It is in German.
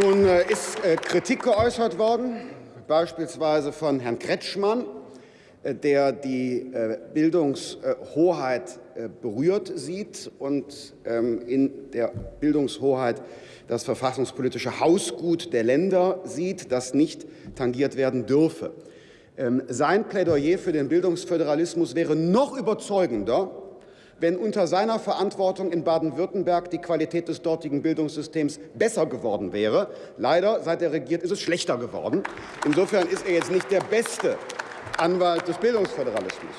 Nun äh, ist äh, Kritik geäußert worden, beispielsweise von Herrn Kretschmann, äh, der die Bildungshoheit berührt sieht und ähm, in der Bildungshoheit das verfassungspolitische Hausgut der Länder sieht, das nicht tangiert werden dürfe. Ähm, sein Plädoyer für den Bildungsföderalismus wäre noch überzeugender, wenn unter seiner Verantwortung in Baden-Württemberg die Qualität des dortigen Bildungssystems besser geworden wäre. Leider, seit er regiert, ist es schlechter geworden. Insofern ist er jetzt nicht der beste Anwalt des Bildungsföderalismus.